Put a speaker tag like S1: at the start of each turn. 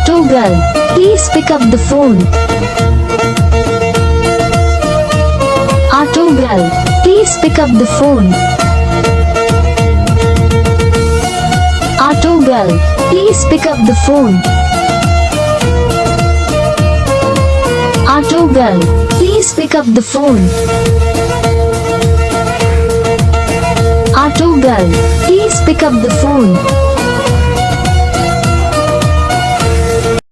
S1: Auto girl, please pick up the phone. Auto girl, please pick up the phone. Auto girl, please pick up the phone. Auto girl, please pick up the phone. Auto girl, please pick up the phone.